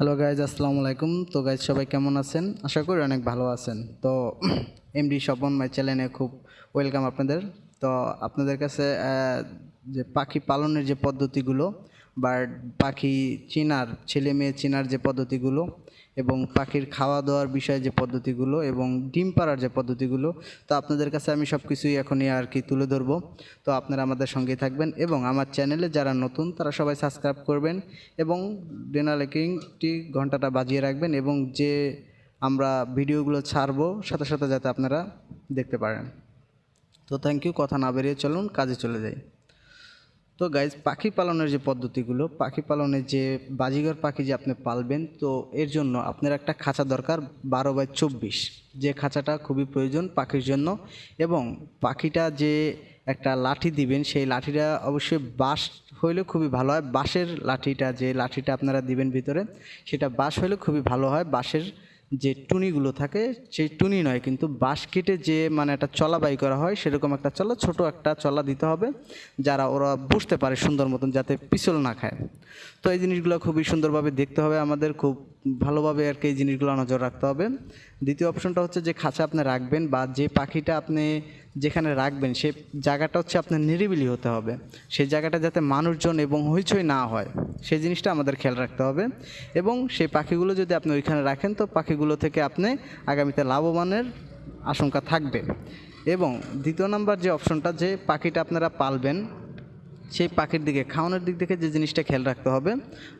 Hello guys আসসালামু আলাইকুম। তো গাইজ সবাই কেমন আছেন? আশা করি অনেক ভালো আছেন। তো এমডি স্বপন মাই চ্যানেলে খুব ওয়েলকাম আপনাদের। তো, আপনাদের কাছে যে পাখি পালনের যে পদ্ধতিগুলো বা পাখি চেনার, ছেলে মেয়ে চেনার যে পদ্ধতিগুলো এবং পাখির খাওয়া দাওয়ার বিষয়ে যে পদ্ধতিগুলো এবং ডিম পাড়ার যে পদ্ধতিগুলো, তো আপনাদের কাছে আমি সব কিছুই এখনই আর কি তুলে ধরবো। তো আপনারা আমাদের সঙ্গেই থাকবেন এবং আমার চ্যানেলে যারা নতুন, তারা সবাই সাবস্ক্রাইব করবেন এবং ডেনালেকিংটি ঘন্টাটা বাজিয়ে রাখবেন এবং যে আমরা ভিডিওগুলো ছাড়বো, সাথে সাথে যাতে আপনারা দেখতে পারেন। তো থ্যাংক ইউ কথা না বেরিয়ে চলুন, কাজে চলে যাই। তো গাইজ পাখি পালনের যে পদ্ধতিগুলো, পাখি পালনের যে বাজিগর পাখি যে আপনি পালবেন, তো এর জন্য আপনার একটা খাঁচা দরকার বারো বাই চব্বিশ। যে খাঁচাটা খুবই প্রয়োজন পাখির জন্য এবং পাখিটা যে একটা লাঠি দিবেন, সেই লাঠিটা অবশ্যই বাঁশ হইলে খুবই ভালো হয়। বাঁশের লাঠিটা, যে লাঠিটা আপনারা দিবেন ভিতরে, সেটা বাঁশ হইলে খুবই ভালো হয়। বাঁশের যে টুনিগুলো থাকে, সেই টুনি নয়, কিন্তু বাঁশ কেটে যে মানে একটা চলা বাই করা হয়, সেরকম একটা চলা, ছোট একটা চলা দিতে হবে, যারা ওরা বুঝতে পারে সুন্দর মতন যাতে পিছল না খায়। তো এই জিনিসগুলো খুবই সুন্দরভাবে দেখতে হবে আমাদের, খুব ভালোভাবে আর কি এই জিনিসগুলো নজর রাখতে হবে। দ্বিতীয় অপশনটা হচ্ছে যে খাঁচা আপনি রাখবেন বা যে পাখিটা আপনি যেখানে রাখবেন, সে জায়গাটা হচ্ছে আপনার নিরিবিলি হতে হবে। সেই জায়গাটা যাতে মানুষজন এবং হইচই না হয় সেই জিনিসটা আমাদের খেয়াল রাখতে হবে। এবং সেই পাখিগুলো যদি আপনি ওইখানে রাখেন, তো পাখিগুলো থেকে আপনি আগামীতে লাভবানের আশঙ্কা থাকবে। এবং দ্বিতীয় নাম্বার যে অপশনটা, যে পাখিটা আপনারা পালবেন, সেই পাখির দিকে, খাওয়ানোর দিক থেকে যে জিনিসটা খেয়াল রাখতে হবে,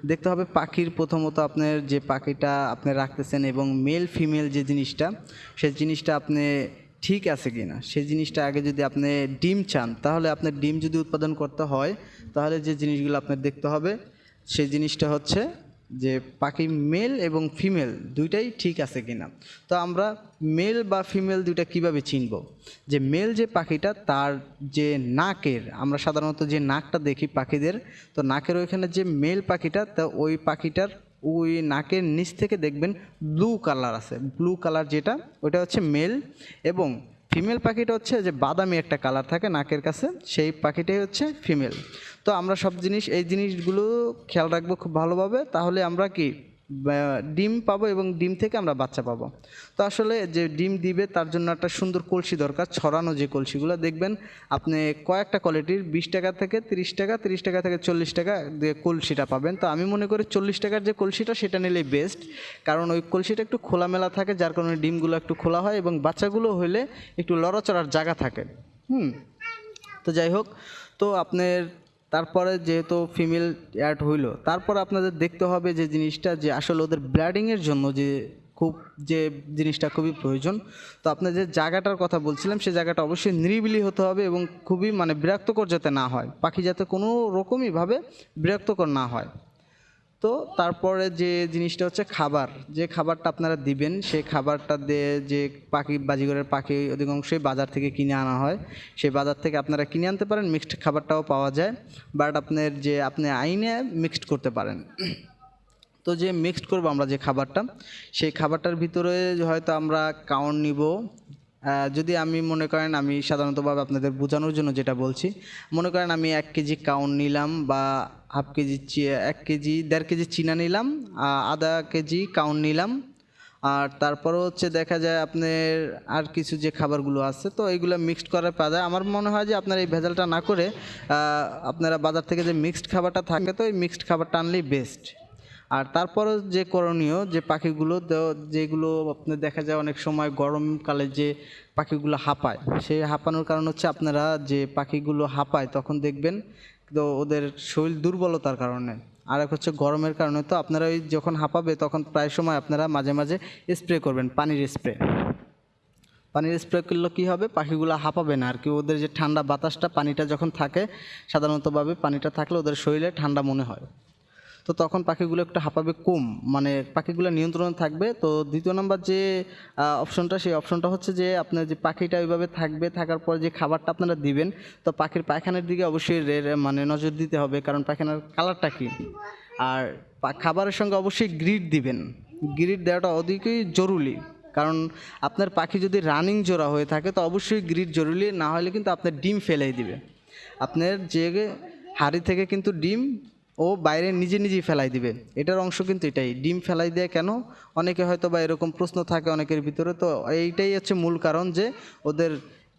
দেখতে হবে পাখির প্রথমত আপনার যে পাখিটা আপনি রাখতেছেন এবং মেল ফিমেল যে জিনিসটা সেই জিনিসটা আপনি ঠিক আছে কি না সেই জিনিসটা আগে যদি আপনি ডিম চান, তাহলে আপনার ডিম যদি উৎপাদন করতে হয়, তাহলে যে জিনিসগুলো আপনার দেখতে হবে, সেই জিনিসটা হচ্ছে যে পাখি মেল এবং ফিমেল দুইটাই ঠিক আছে কিনা। তো আমরা মেল বা ফিমেল দুইটা কীভাবে চিনব? যে মেল যে পাখিটা, তার যে নাকের, আমরা সাধারণত যে নাকটা দেখি পাখিদের, তো নাকের ওইখানে যে মেল পাখিটা, তা ওই পাখিটার ওই নাকের নিচ থেকে দেখবেন ব্লু কালার আছে। ব্লু কালার যেটা ওটা হচ্ছে মেল এবং ফিমেল পাখিটা হচ্ছে যে বাদামি একটা কালার থাকে নাকের কাছে, সেই পাখিটাই হচ্ছে ফিমেল তো আমরা সব জিনিস, এই জিনিসগুলো খেয়াল রাখব খুব ভালোভাবে। তাহলে আমরা কি ডিম পাবো এবং ডিম থেকে আমরা বাচ্চা পাবো। তো আসলে যে ডিম দিবে তার জন্য একটা সুন্দর কলসি দরকার, ছড়ানো যে কলসিগুলো দেখবেন, আপনি কয়েকটা কোয়ালিটির, বিশ টাকা থেকে তিরিশ টাকা তিরিশ টাকা থেকে চল্লিশ টাকা দিয়ে কলসিটা পাবেন। তো আমি মনে করি চল্লিশ টাকার যে কলসিটা সেটা নিলেই বেস্ট কারণ ওই কলসিটা একটু খোলামেলা থাকে, যার কারণে ডিমগুলো একটু খোলা হয় এবং বাচ্চাগুলো হলে একটু লড়াচড়ার জায়গা থাকে। হুম, তো যাই হোক, তো আপনার তারপরে যেহেতু ফিমেল অ্যাড হইল, তারপর আপনাদের দেখতে হবে যে জিনিসটা যে আসলে ওদের ব্লাডিংয়ের জন্য যে খুব যে জিনিসটা খুবই প্রয়োজন। তো আপনার যে জায়গাটার কথা বলছিলাম, সে জায়গাটা অবশ্যই নিরিবিলি হতে হবে এবং খুবই মানে বিরক্তকর যাতে না হয়। পাখি যাতে কোনো রকমইভাবে বিরক্তকর না হয়। তো তারপরে যে জিনিসটা হচ্ছে খাবার, যে খাবারটা আপনারা দিবেন, সেই খাবারটা দিয়ে যে পাখি, বাজিগরের পাখি অধিকাংশই বাজার থেকে কিনে আনা হয়। সেই বাজার থেকে আপনারা কিনে আনতে পারেন, মিক্সড খাবারটাও পাওয়া যায়। বাট আপনার যে, আপনি আইনে মিক্সড করতে পারেন। তো যে মিক্সড করব আমরা যে খাবারটা, সেই খাবারটার ভিতরে হয়তো আমরা কাউন নিব যদি আমি মনে করেন আমি সাধারণতভাবে আপনাদের বোঝানোর জন্য যেটা বলছি, মনে করেন আমি এক কেজি কাউন নিলাম বা হাফ কেজি এক কেজি, দেড় কেজি চিনা নিলাম আধা কেজি কাউন নিলাম। আর তারপরে হচ্ছে দেখা যায় আপনার আর কিছু যে খাবারগুলো আছে, তো এইগুলো মিক্সড করার পাওয়া যায় আমার মনে হয় যে আপনার এই ভেজালটা না করে আপনারা বাজার থেকে যে মিক্সড খাবারটা থাকে, তো এই মিক্সড খাবারটা আনলেই বেস্ট আর তারপরেও যে করণীয়, যে পাখিগুলো যেগুলো আপনার দেখা যায় অনেক সময় গরমকালে যে পাখিগুলো হাঁপায়, সেই হাঁপানোর কারণ হচ্ছে আপনারা যে পাখিগুলো হাঁপায় তখন দেখবেন তো ওদের শরীর দুর্বলতার কারণে। আর এক হচ্ছে গরমের কারণে তো আপনারা ওই যখন হাঁপাবে তখন প্রায় সময় আপনারা মাঝে মাঝে স্প্রে করবেন, পানির স্প্রে। পানির স্প্রে করলে কী হবে? পাখিগুলো হাঁপাবে না। আর কি ওদের যে ঠান্ডা বাতাসটা, পানিটা যখন থাকে, সাধারণতভাবে পানিটা থাকলে ওদের শরীরে ঠান্ডা মনে হয়। তো তখন পাখিগুলো একটু হাঁপাবে কম। মানে পাখিগুলো নিয়ন্ত্রণে থাকবে। তো দ্বিতীয় নম্বর যে অপশনটা সেই অপশনটা হচ্ছে যে, আপনার যে পাখিটা ওইভাবে থাকবে, থাকার পর যে খাবারটা আপনারা দিবেন, তো পাখির পায়খানার দিকে অবশ্যই মানে নজর দিতে হবে। কারণ পায়খানার কালারটা কী? আর খাবারের সঙ্গে অবশ্যই গ্রিড দিবেন। গ্রিড দেওয়াটা অধিকই জরুরি। কারণ আপনার পাখি যদি রানিং জোড়া হয়ে থাকে, তো অবশ্যই গ্রিড জরুরি। না হলে কিন্তু আপনার ডিম ফেলেই দিবে। আপনার যে হাড়ি থেকে কিন্তু ডিম ও বাইরে নিজে নিজেই ফেলাই দিবে। এটার অংশ কিন্তু এটাই। ডিম ফেলাই দেয় কেন? অনেকে হয়তো বা এরকম প্রশ্ন থাকে অনেকের ভিতরে। তো এইটাই হচ্ছে মূল কারণ যে ওদের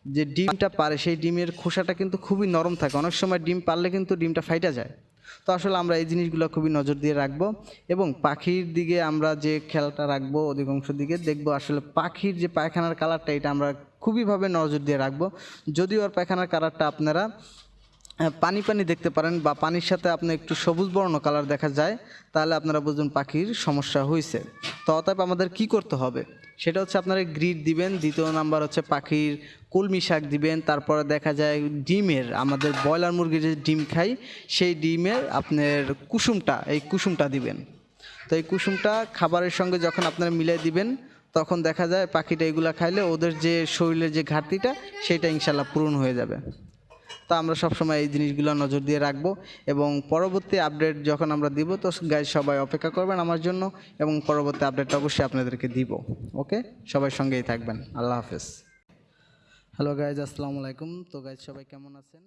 যে ডিমটা পারে, সেই ডিমের খোসাটা কিন্তু খুবই নরম থাকে। অনেক সময় ডিম পারলে কিন্তু ডিমটা ফাইটা যায়। তো আসলে আমরা এই জিনিসগুলো খুবই নজর দিয়ে রাখব এবং পাখির দিকে আমরা যে খেয়ালটা রাখব অধিকাংশ দিকে দেখব আসলে পাখির যে পায়খানার কালারটা এটা আমরা খুবইভাবে নজর দিয়ে রাখব। যদিও ওর পায়খানার কালারটা আপনারা পানি পানি দেখতে পারেন বা পানির সাথে আপনি একটু সবুজ বর্ণ কালার দেখা যায়, তাহলে আপনারা বুঝবেন পাখির সমস্যা হয়েছে তো অতএব আমাদের কি করতে হবে? সেটা হচ্ছে আপনারা গ্রিড দিবেন, দ্বিতীয় নাম্বার হচ্ছে পাখির কলমি শাক দিবেন, তারপরে দেখা যায় ডিমের, আমাদের ব্রয়লার মুরগির যে ডিম খাই, সেই ডিমের আপনার কুসুমটা, এই কুসুমটা দিবেন। তো এই কুসুমটা খাবারের সঙ্গে যখন আপনারা মিলাই দিবেন, তখন দেখা যায় পাখিটা এগুলা খাইলে ওদের যে শরীরের যে ঘাটতিটা, সেটা ইনশাল্লাহ পূরণ হয়ে যাবে। তো আমরা সবসময় এই জিনিসগুলো নজর দিয়ে রাখব এবং পরবর্তী আপডেট যখন আমরা দিব, তো গাইজ সবাই অপেক্ষা করবেন আমার জন্য এবং পরবর্তী আপডেটটা অবশ্যই আপনাদেরকে দিব। ওকে সবাই সঙ্গেই থাকবেন। আল্লাহ হাফেজ। হ্যালো গাইজ আসসালামু আলাইকুম। তো গাইজ সবাই কেমন আছেন?